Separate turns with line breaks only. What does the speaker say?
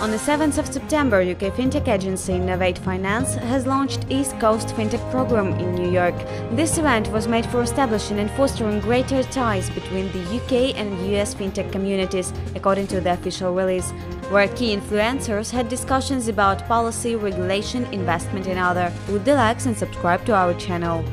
On the 7th of September, UK fintech agency Innovate Finance has launched East Coast Fintech Program in New York. This event was made for establishing and fostering greater ties between the UK and US fintech communities, according to the official release, where key influencers had discussions about policy, regulation, investment and other. Would the likes and subscribe to our channel.